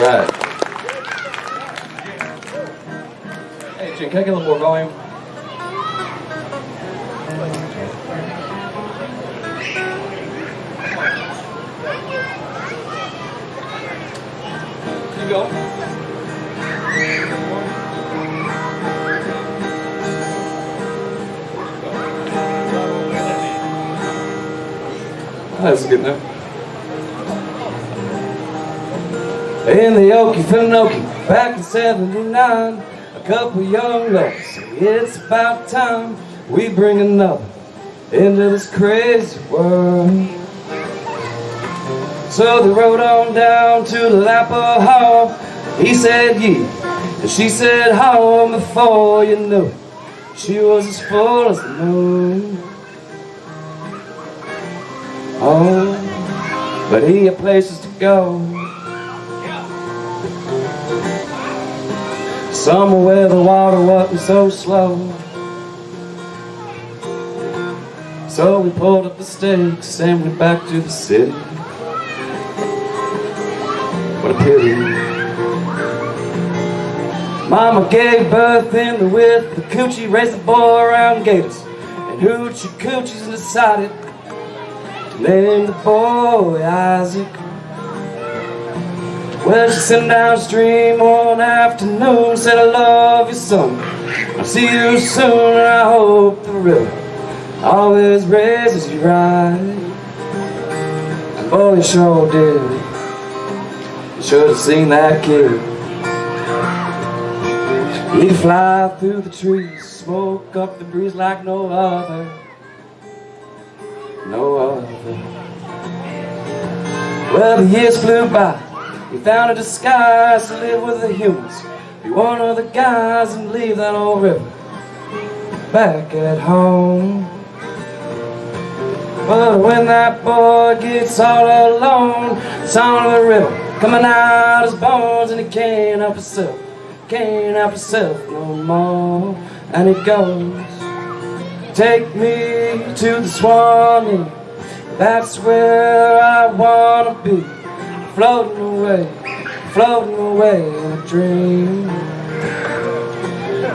right. Hey, Jim, can I get a little more volume? Keep going. Oh, That's good enough. In the Okefenokee, back in 79, a couple young lovers say it's about time we bring another into this crazy world. So they rode on down to the Lapa Hall. He said yeah, and she said home before you knew it. She was as full as the moon. Oh, but he had places to go. Somewhere where the water wasn't so slow. So we pulled up the stakes and went back to the city. What a pity. Mama gave birth in the Withlacoochee, raised the boy around gators. And hoochie coochies decided To Name the boy Isaac. Well, she sent downstream one afternoon, said, I love you, son. I'll see you soon, and I hope the river always raises you right. And boy, you sure did. You should have seen that kid. He'd fly through the trees, smoke up the breeze like no other no other. Well, the years flew by. We found a disguise to live with the humans. Be one of the guys and leave that old river back at home. But when that boy gets all alone, sound of the river coming out his bones, and he can't help himself, can't help himself no more. And he goes. Take me to the Swanee That's where I wanna be Floating away, floating away in a dream